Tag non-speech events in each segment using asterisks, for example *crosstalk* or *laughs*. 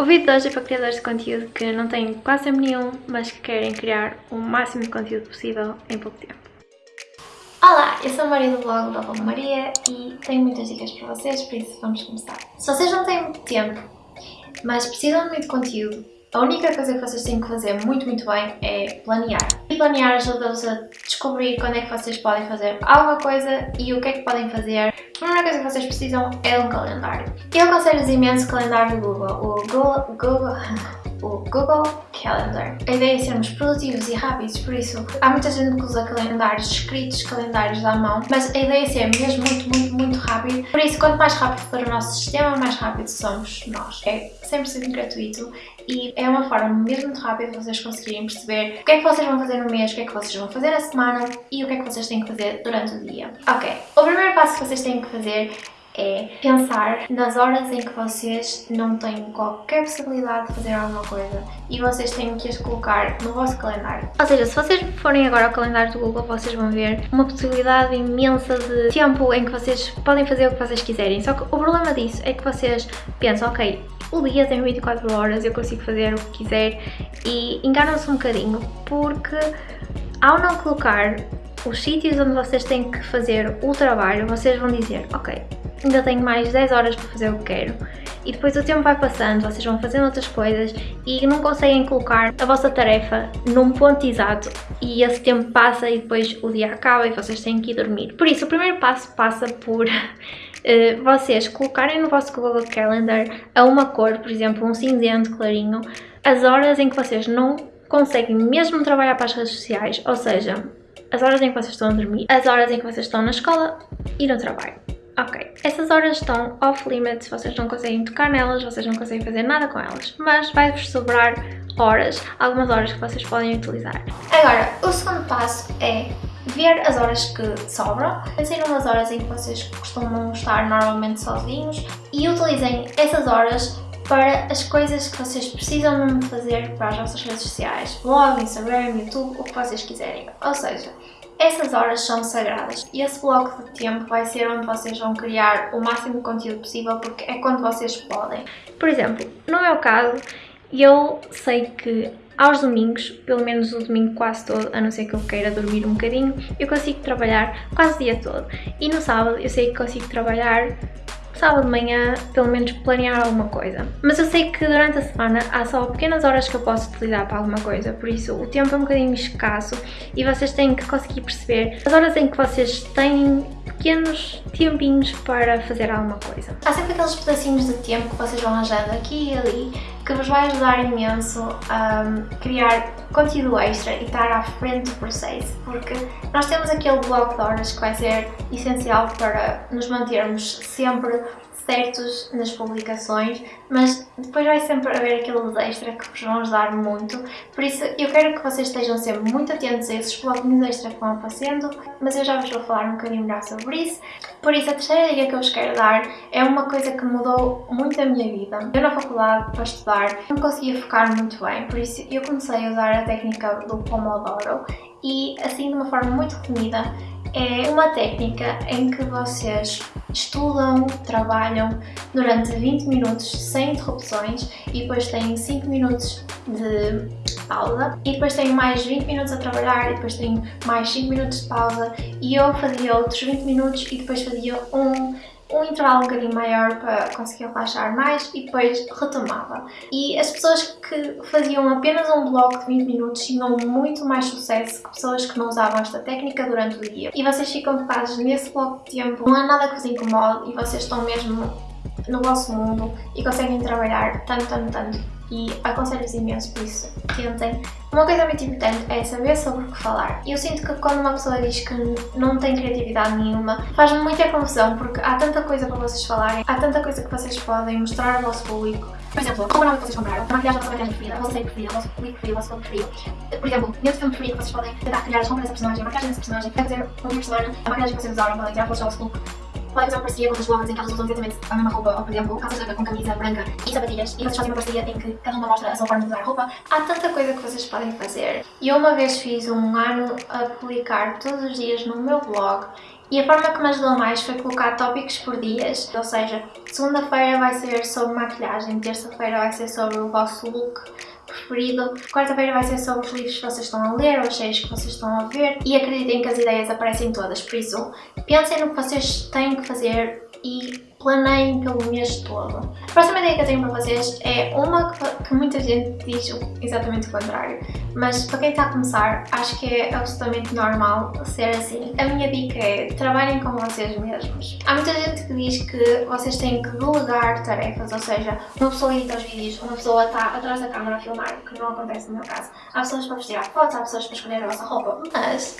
O vídeo de hoje é para criadores de conteúdo que não têm quase tempo nenhum, mas que querem criar o máximo de conteúdo possível em pouco tempo. Olá, eu sou a Maria do blog da Maria e tenho muitas dicas para vocês, por isso vamos começar. Se vocês não têm muito tempo, mas precisam de muito conteúdo, a única coisa que vocês têm que fazer muito, muito bem é planear. Planear ajuda-vos a descobrir quando é que vocês podem fazer alguma coisa e o que é que podem fazer. A primeira coisa que vocês precisam é um calendário. Eu aconselho-vos imenso o calendário do Google. O Google, Google *laughs* o Google Calendar. A ideia é sermos produtivos e rápidos, por isso há muita gente que usa calendários escritos, calendários à mão, mas a ideia é ser mesmo muito, muito, muito rápido. Por isso, quanto mais rápido for o nosso sistema, mais rápido somos nós. É 100% gratuito e é uma forma mesmo muito rápida de vocês conseguirem perceber o que é que vocês vão fazer no mês, o que é que vocês vão fazer na semana e o que é que vocês têm que fazer durante o dia. Ok, o primeiro passo que vocês têm que fazer é pensar nas horas em que vocês não têm qualquer possibilidade de fazer alguma coisa e vocês têm que as colocar no vosso calendário. Ou seja, se vocês forem agora ao calendário do Google, vocês vão ver uma possibilidade imensa de tempo em que vocês podem fazer o que vocês quiserem. Só que o problema disso é que vocês pensam, ok, o dia tem 24 horas, eu consigo fazer o que quiser e enganam-se um bocadinho porque ao não colocar os sítios onde vocês têm que fazer o trabalho, vocês vão dizer, ok, ainda tenho mais 10 horas para fazer o que quero. E depois o tempo vai passando, vocês vão fazendo outras coisas e não conseguem colocar a vossa tarefa num ponto exato e esse tempo passa e depois o dia acaba e vocês têm que ir dormir. Por isso, o primeiro passo passa por uh, *laughs* vocês colocarem no vosso Google Calendar a uma cor, por exemplo, um cinzento clarinho, as horas em que vocês não conseguem mesmo trabalhar para as redes sociais, ou seja, as horas em que vocês estão a dormir, as horas em que vocês estão na escola e no trabalho. Ok, essas horas estão off-limits, vocês não conseguem tocar nelas, vocês não conseguem fazer nada com elas, mas vai-vos sobrar horas, algumas horas que vocês podem utilizar. Agora, o segundo passo é ver as horas que sobram, pensem numas horas em que vocês costumam estar normalmente sozinhos e utilizem essas horas para as coisas que vocês precisam mesmo fazer para as vossas redes sociais, blog, Instagram, YouTube, o que vocês quiserem. Ou seja, essas horas são sagradas e esse bloco de tempo vai ser onde vocês vão criar o máximo de conteúdo possível porque é quando vocês podem. Por exemplo, no meu caso, eu sei que aos domingos, pelo menos o domingo quase todo, a não ser que eu queira dormir um bocadinho, eu consigo trabalhar quase o dia todo. E no sábado eu sei que consigo trabalhar sábado de manhã pelo menos planear alguma coisa. Mas eu sei que durante a semana há só pequenas horas que eu posso utilizar para alguma coisa, por isso o tempo é um bocadinho escasso e vocês têm que conseguir perceber as horas em que vocês têm pequenos tempinhos para fazer alguma coisa. Há sempre aqueles pedacinhos de tempo que vocês vão arranjando aqui e ali que vos vai ajudar imenso a criar conteúdo extra e estar à frente do processo, porque nós temos aquele bloco de horas que vai ser essencial para nos mantermos sempre certos nas publicações, mas depois vai sempre haver aqueles extra que vos vão ajudar muito, por isso eu quero que vocês estejam sempre muito atentos a esses bloquinhos extra que vão aparecendo, mas eu já vos vou falar um bocadinho melhor sobre isso. Por isso a terceira dica que eu vos quero dar é uma coisa que mudou muito a minha vida. Eu na faculdade, para estudar, não conseguia focar muito bem, por isso eu comecei a usar a técnica do Pomodoro e assim de uma forma muito resumida é uma técnica em que vocês estudam, trabalham durante 20 minutos sem interrupções e depois têm 5 minutos de pausa e depois tenho mais 20 minutos a trabalhar e depois tenho mais 5 minutos de pausa e eu fazia outros 20 minutos e depois fazia um um intervalo um bocadinho maior para conseguir relaxar mais e depois retomava. E as pessoas que faziam apenas um bloco de 20 minutos tinham muito mais sucesso que pessoas que não usavam esta técnica durante o dia. E vocês ficam focados nesse bloco de tempo, não há nada que vos incomode e vocês estão mesmo no vosso mundo e conseguem trabalhar tanto, tanto, tanto e aconselho-vos imenso por isso, tentem. Uma coisa muito importante é saber sobre o que falar. Eu sinto que quando uma pessoa diz que não tem criatividade nenhuma, faz-me muita confusão porque há tanta coisa para vocês falarem, há tanta coisa que vocês podem mostrar ao vosso público. Por exemplo, qual o nome que vocês compraram? A maquiagem da vossa maquiagem preferida, a vossa série preferida, o vosso público preferido, o vosso filme preferido. Por exemplo, nesse filme preferido vocês podem tentar criar as roupas dessa personagem, a maquiagem dessa personagem, dizer, um semana, a maquiagem que vocês usaram, podem tirar fotos ao vosso look fazer uma parceria com outras bloggers em que elas usam exatamente a mesma roupa, ou por exemplo, calças com camisa branca e sapatilhas, e vocês fazem uma parceria em que cada uma mostra a sua forma de usar a roupa. Há tanta coisa que vocês podem fazer. E eu uma vez fiz um ano a publicar todos os dias no meu blog E a forma que me ajudou mais foi colocar tópicos por dias, ou seja, segunda-feira vai ser sobre maquilhagem, terça-feira vai ser sobre o vosso look preferido, quarta-feira vai ser sobre os livros que vocês estão a ler ou as séries que vocês estão a ver. E acreditem que as ideias aparecem todas, por isso pensem no que vocês têm que fazer e planeiem pelo mês todo. A próxima ideia que eu tenho para vocês é uma que, muita gente diz exatamente o contrário, mas para quem está a começar, acho que é absolutamente normal ser assim. A minha dica é trabalhem com vocês mesmos. Há muita gente que diz que vocês têm que delegar tarefas, ou seja, uma pessoa edita os vídeos, uma pessoa está atrás da câmera a filmar, que não acontece no meu caso. Há pessoas para vestir fotos, há pessoas para escolher a vossa roupa, mas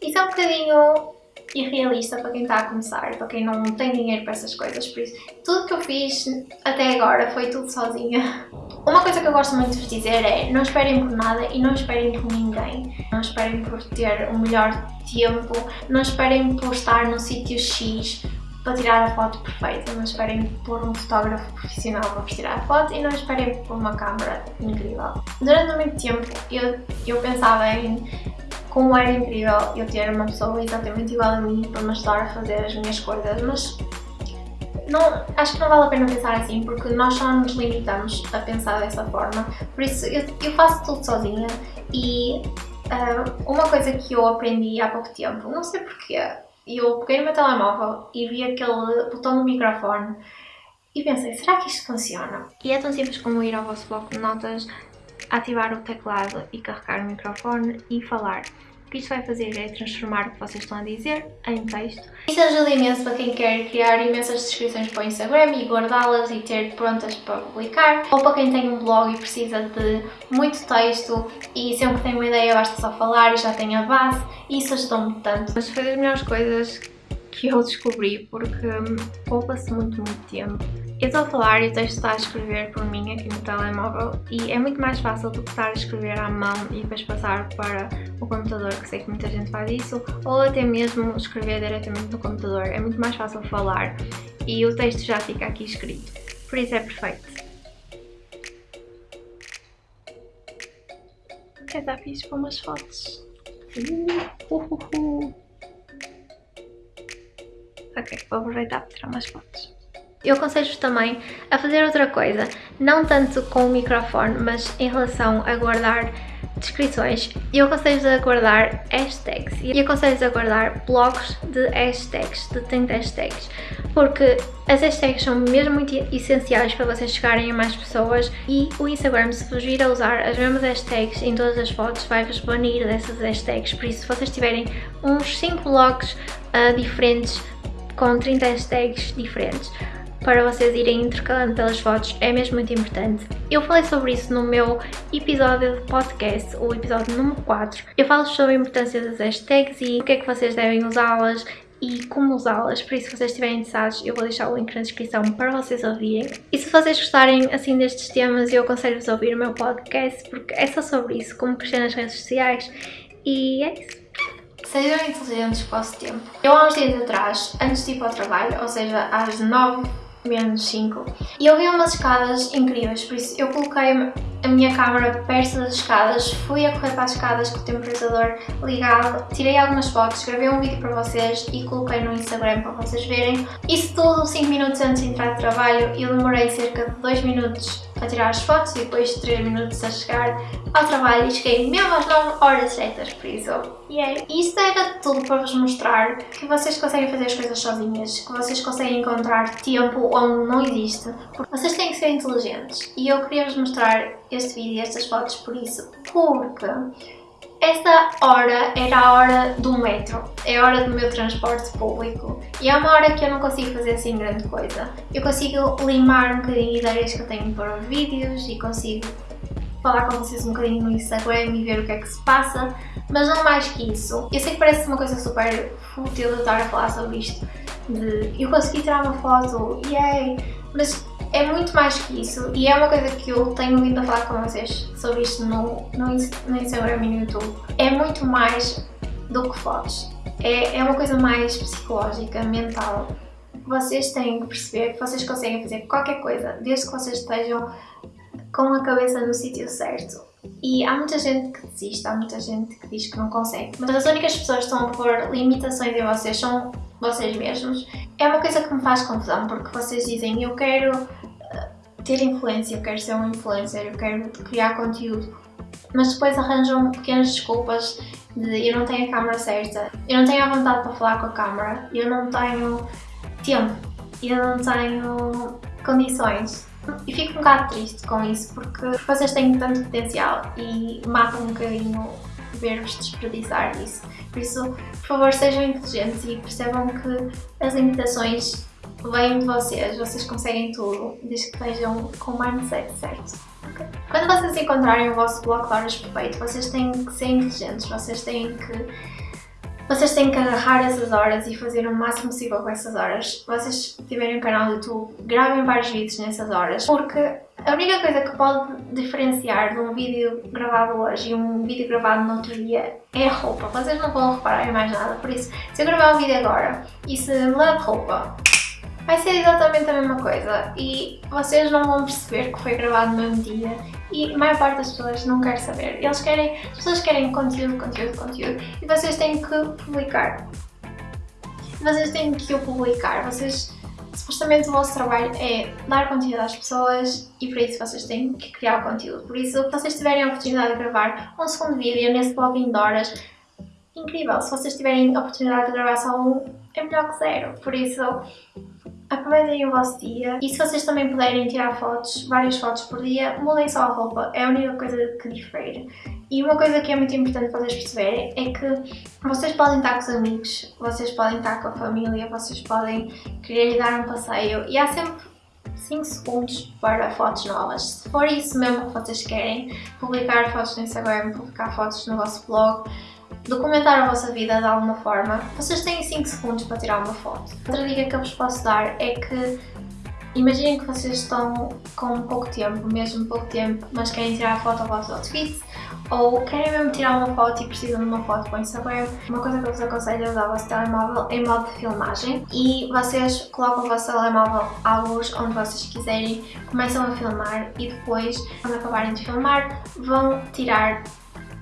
isso é um bocadinho irrealista para quem está a começar, para quem não tem dinheiro para essas coisas, por isso tudo que eu fiz até agora foi tudo sozinha. Uma coisa que eu gosto muito de vos dizer é não esperem por nada e não esperem por ninguém. Não esperem por ter o melhor tempo, não esperem por estar no sítio X para tirar a foto perfeita, não esperem por um fotógrafo profissional para vos tirar a foto e não esperem por uma câmera incrível. Durante muito tempo eu, eu pensava em como era incrível eu ter uma pessoa exatamente igual a mim para me ajudar a fazer as minhas coisas, mas não, acho que não vale a pena pensar assim, porque nós só nos limitamos a pensar dessa forma, por isso eu, eu faço tudo sozinha e uh, uma coisa que eu aprendi há pouco tempo, não sei porquê, eu peguei no meu telemóvel e vi aquele botão do microfone e pensei, será que isto funciona? E é tão simples como ir ao vosso bloco de notas, ativar o teclado e carregar o microfone e falar. O que isto vai fazer é transformar o que vocês estão a dizer em texto. Isso ajuda imenso para quem quer criar imensas descrições para o Instagram e guardá-las e ter prontas para publicar. Ou para quem tem um blog e precisa de muito texto e sempre que tem uma ideia basta só falar e já tem a base. Isso ajudou-me tanto. Mas foi das melhores coisas que eu descobri porque poupa-se muito, muito tempo. Eu estou a falar e o texto está a escrever por mim aqui no telemóvel e é muito mais fácil do que estar a escrever à mão e depois passar para o computador, que sei que muita gente faz isso, ou até mesmo escrever diretamente no computador. É muito mais fácil falar e o texto já fica aqui escrito. Por isso é perfeito. Quer dar fixe para umas fotos? Uh, uh, uh, ok, vou aproveitar para tirar umas fotos. Eu aconselho-vos também a fazer outra coisa, não tanto com o microfone, mas em relação a guardar descrições. Eu aconselho-vos a guardar hashtags e aconselho-vos a guardar blocos de hashtags, de 30 hashtags, porque as hashtags são mesmo muito essenciais para vocês chegarem a mais pessoas e o Instagram, se vos vir a usar as mesmas hashtags em todas as fotos, vai-vos banir dessas hashtags, por isso se vocês tiverem uns 5 blocos uh, diferentes com 30 hashtags diferentes, para vocês irem intercalando pelas fotos é mesmo muito importante. Eu falei sobre isso no meu episódio de podcast, o episódio número 4. Eu falo sobre a importância das hashtags e o que é que vocês devem usá-las e como usá-las, por isso se vocês estiverem interessados eu vou deixar o link na descrição para vocês ouvirem. E se vocês gostarem assim destes temas eu aconselho-vos a ouvir o meu podcast porque é só sobre isso, como crescer nas redes sociais e é isso. Sejam inteligentes com o vosso tempo. Eu há uns dias atrás, antes de ir para o trabalho, ou seja, às 9 menos 5. E eu vi umas escadas incríveis, por isso eu coloquei a minha câmera perto das escadas, fui a correr para as escadas com o temporizador ligado, tirei algumas fotos, gravei um vídeo para vocês e coloquei no Instagram para vocês verem. Isso tudo 5 minutos antes de entrar de trabalho e eu demorei cerca de 2 minutos a tirar as fotos e depois 3 minutos a chegar ao trabalho e cheguei mesmo às 9 horas certas, por isso, yeah. Isto era tudo para vos mostrar que vocês conseguem fazer as coisas sozinhas, que vocês conseguem encontrar tempo onde não existe, porque vocês têm que ser inteligentes e eu queria vos mostrar este vídeo e estas fotos por isso, porque esta hora era a hora do metro, é a hora do meu transporte público e é uma hora que eu não consigo fazer assim grande coisa. Eu consigo limar um bocadinho ideias que eu tenho para os vídeos e consigo falar com vocês um bocadinho no Instagram e ver o que é que se passa, mas não mais que isso. Eu sei que parece uma coisa super fútil eu estar a falar sobre isto, de eu consegui tirar uma foto, yay, mas é muito mais que isso e é uma coisa que eu tenho vindo a falar com vocês sobre isto no, no, no Instagram e no YouTube. É muito mais do que fotos. É, é uma coisa mais psicológica, mental. Vocês têm que perceber que vocês conseguem fazer qualquer coisa, desde que vocês estejam com a cabeça no sítio certo. E há muita gente que desiste, há muita gente que diz que não consegue, mas as únicas pessoas que estão a pôr limitações em vocês são vocês mesmos. É uma coisa que me faz confusão, porque vocês dizem eu quero ter influência, eu quero ser um influencer, eu quero criar conteúdo, mas depois arranjam pequenas desculpas de eu não tenho a câmera certa, eu não tenho a vontade para falar com a câmera, eu não tenho tempo, eu não tenho condições. E fico um bocado triste com isso porque vocês têm tanto potencial e matam um bocadinho ver-vos desperdiçar isso. Por isso, por favor, sejam inteligentes e percebam que as limitações vêm de vocês, vocês conseguem tudo, desde que estejam com o mindset certo. Okay? Quando vocês encontrarem o vosso bloco de horas perfeito, vocês têm que ser inteligentes, vocês têm que vocês têm que agarrar essas horas e fazer o máximo possível com essas horas. Vocês tiverem um canal do YouTube, gravem vários vídeos nessas horas, porque a única coisa que pode diferenciar de um vídeo gravado hoje e um vídeo gravado no outro dia é a roupa. Vocês não vão reparar em mais nada, por isso, se eu gravar um vídeo agora e se mudar de roupa, vai ser exatamente a mesma coisa e vocês não vão perceber que foi gravado no mesmo dia e a maior parte das pessoas não quer saber. Eles querem, as pessoas querem conteúdo, conteúdo, conteúdo e vocês têm que publicar. Vocês têm que o publicar, vocês supostamente o vosso trabalho é dar conteúdo às pessoas e por isso vocês têm que criar o conteúdo. Por isso, se vocês tiverem a oportunidade de gravar um segundo vídeo nesse blogging de horas, incrível. Se vocês tiverem a oportunidade de gravar só um, é melhor que zero. Por isso, aproveitem o vosso dia e se vocês também puderem tirar fotos, várias fotos por dia, mudem só a roupa, é a única coisa que difere. E uma coisa que é muito importante vocês perceberem é que vocês podem estar com os amigos, vocês podem estar com a família, vocês podem querer dar um passeio e há sempre 5 segundos para fotos novas. Se for isso mesmo que vocês querem, publicar fotos no Instagram, publicar fotos no vosso blog, documentar a vossa vida de alguma forma, vocês têm 5 segundos para tirar uma foto. Outra dica que eu vos posso dar é que imaginem que vocês estão com pouco tempo, mesmo pouco tempo, mas querem tirar a foto ao vosso outfit ou querem mesmo tirar uma foto e precisam de uma foto para o Instagram, uma coisa que eu vos aconselho é usar o vosso telemóvel em modo de filmagem e vocês colocam o vosso telemóvel à luz onde vocês quiserem, começam a filmar e depois, quando acabarem de filmar, vão tirar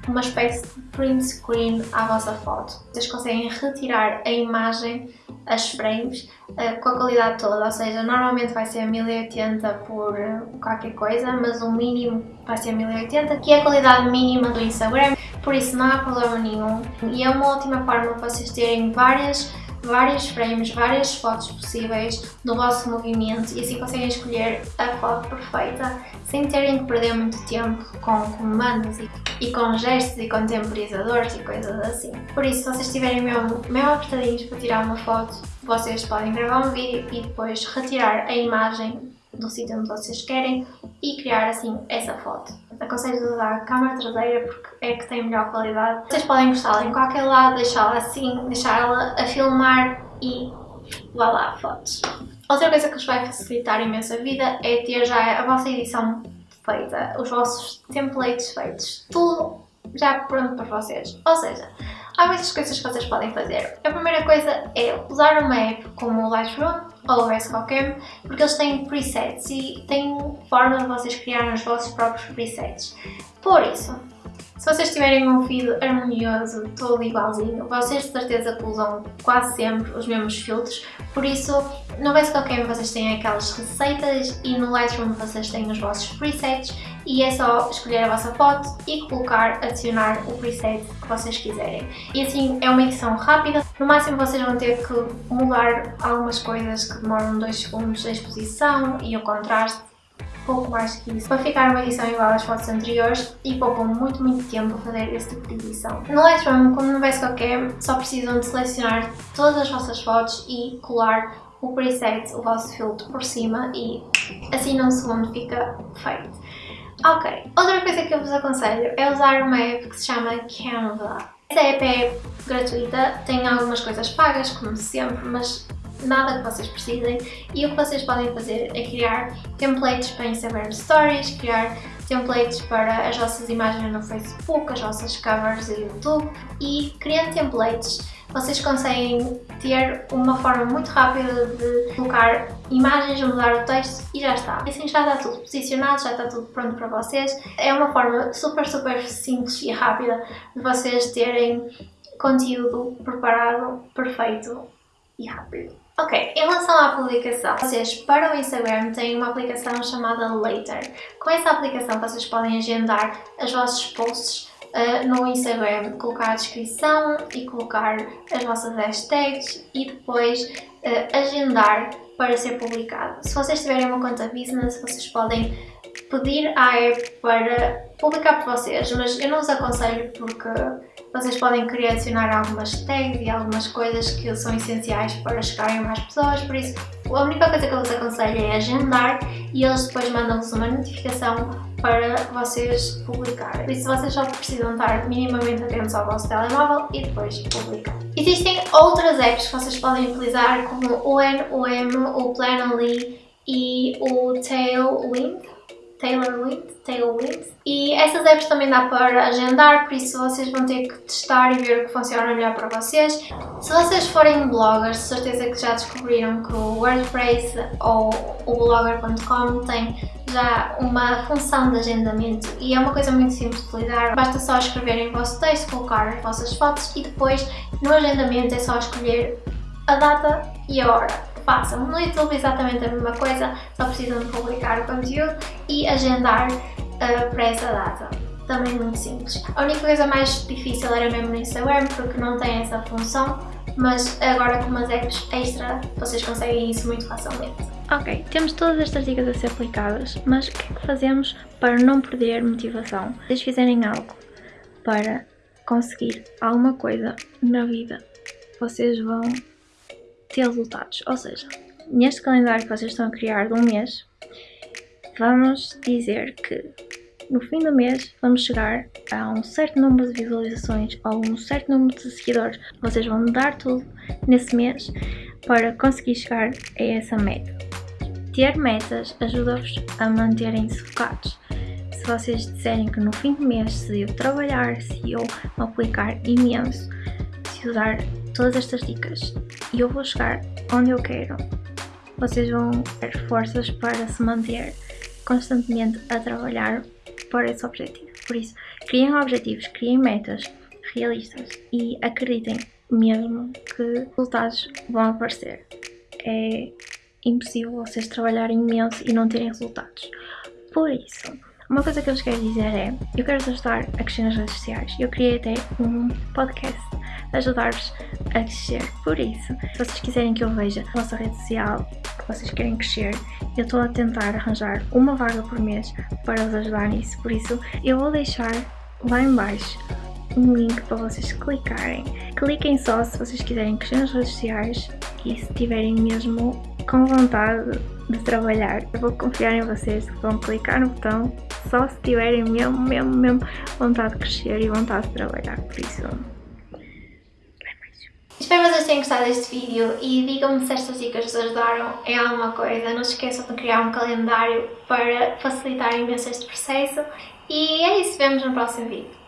uma espécie de print screen à vossa foto. Vocês conseguem retirar a imagem, as frames, uh, com a qualidade toda, ou seja, normalmente vai ser 1080 por uh, qualquer coisa, mas o mínimo vai ser 1080, que é a qualidade mínima do Instagram, por isso não há problema nenhum. E é uma ótima forma de vocês terem várias vários frames, várias fotos possíveis do vosso movimento e assim conseguem escolher a foto perfeita sem terem que perder muito tempo com comandos e, e com gestos e com temporizadores e coisas assim. Por isso, se vocês estiverem mesmo, mesmo apertadinhos para tirar uma foto, vocês podem gravar um vídeo e depois retirar a imagem do sítio onde vocês querem e criar assim essa foto. Aconselho usar a câmera traseira porque é que tem melhor qualidade. Vocês podem encostá-la em qualquer lado, deixá-la assim, deixá-la a filmar e vá lá, fotos. Outra coisa que vos vai facilitar imenso a vida é ter já a vossa edição feita, os vossos templates feitos, tudo já pronto para vocês. Ou seja, há muitas coisas que vocês podem fazer. A primeira coisa é usar uma app como o Lightroom ou o VSCOCAM, porque eles têm presets e têm forma de vocês criarem os vossos próprios presets. Por isso, se vocês tiverem um feed harmonioso, todo igualzinho, vocês de certeza que usam quase sempre os mesmos filtros, por isso no VSCOCAM vocês têm aquelas receitas e no Lightroom vocês têm os vossos presets e é só escolher a vossa foto e colocar, adicionar o preset que vocês quiserem. E assim é uma edição rápida, no máximo vocês vão ter que mudar algumas coisas que demoram 2 segundos a exposição e o contraste, pouco mais que isso, para ficar uma edição igual às fotos anteriores e poupam muito, muito tempo a fazer esse tipo de edição. No Lightroom, como no qualquer, só precisam de selecionar todas as vossas fotos e colar o preset, o vosso filtro por cima e assim num segundo fica feito. Ok, outra coisa que eu vos aconselho é usar uma app que se chama Canva. Essa app é gratuita, tem algumas coisas pagas, como sempre, mas nada que vocês precisem e o que vocês podem fazer é criar templates para Instagram Stories, criar templates para as vossas imagens no Facebook, as vossas covers do YouTube e criando templates vocês conseguem ter uma forma muito rápida de colocar imagens, mudar o texto e já está. Assim já está tudo posicionado, já está tudo pronto para vocês. É uma forma super, super simples e rápida de vocês terem conteúdo preparado, perfeito e rápido. Ok, em relação à publicação, vocês para o Instagram têm uma aplicação chamada Later. Com essa aplicação vocês podem agendar os vossos posts uh, no Instagram, colocar a descrição e colocar as vossas hashtags e depois uh, agendar para ser publicado. Se vocês tiverem uma conta business, vocês podem pedir à app para publicar por vocês, mas eu não os aconselho porque vocês podem querer adicionar algumas tags e algumas coisas que são essenciais para chegarem a mais pessoas, por isso a única coisa que eu vos aconselho é agendar e eles depois mandam-vos uma notificação para vocês publicarem. Por isso vocês só precisam estar minimamente atentos ao vosso telemóvel e depois publicar. Existem outras apps que vocês podem utilizar como o NOM, o Planoly e o Tailwind Tailwind, Tailwind. E essas apps também dá para agendar, por isso vocês vão ter que testar e ver o que funciona melhor para vocês. Se vocês forem bloggers, certeza que já descobriram que o WordPress ou o blogger.com tem já uma função de agendamento e é uma coisa muito simples de utilizar. Basta só escreverem o vosso texto, colocar as vossas fotos e depois no agendamento é só escolher a data e a hora façam. No YouTube exatamente a mesma coisa, só precisam de publicar o conteúdo e agendar uh, para essa data. Também muito simples. A única coisa mais difícil era mesmo no Instagram, porque não tem essa função, mas agora com umas apps extra vocês conseguem isso muito facilmente. Ok, temos todas estas dicas a ser aplicadas, mas o que é que fazemos para não perder motivação? Se vocês fizerem algo para conseguir alguma coisa na vida, vocês vão ter resultados. Ou seja, neste calendário que vocês estão a criar de um mês, vamos dizer que no fim do mês vamos chegar a um certo número de visualizações ou um certo número de seguidores. Vocês vão dar tudo nesse mês para conseguir chegar a essa meta. Ter metas ajuda-vos a manterem-se focados. Se vocês disserem que no fim do mês se eu trabalhar, se eu aplicar imenso, se usar todas estas dicas e eu vou chegar onde eu quero, vocês vão ter forças para se manter constantemente a trabalhar para esse objetivo. Por isso, criem objetivos, criem metas realistas e acreditem mesmo que resultados vão aparecer. É impossível vocês trabalharem imenso e não terem resultados. Por isso, uma coisa que eu vos quero dizer é, eu quero ajudar a crescer nas redes sociais. Eu criei até um podcast ajudar-vos a crescer. Por isso, se vocês quiserem que eu veja a vossa rede social que vocês querem crescer, eu estou a tentar arranjar uma vaga por mês para vos ajudar nisso. Por isso, eu vou deixar lá embaixo um link para vocês clicarem. Cliquem só se vocês quiserem crescer nas redes sociais e se tiverem mesmo com vontade de trabalhar. Eu vou confiar em vocês vão clicar no botão só se tiverem mesmo, mesmo, mesmo vontade de crescer e vontade de trabalhar. Por isso, Espero que vocês tenham gostado deste vídeo e digam-me se estas dicas vos ajudaram em alguma coisa. Não se esqueçam de criar um calendário para facilitar imenso este processo. E é isso, vemos no próximo vídeo.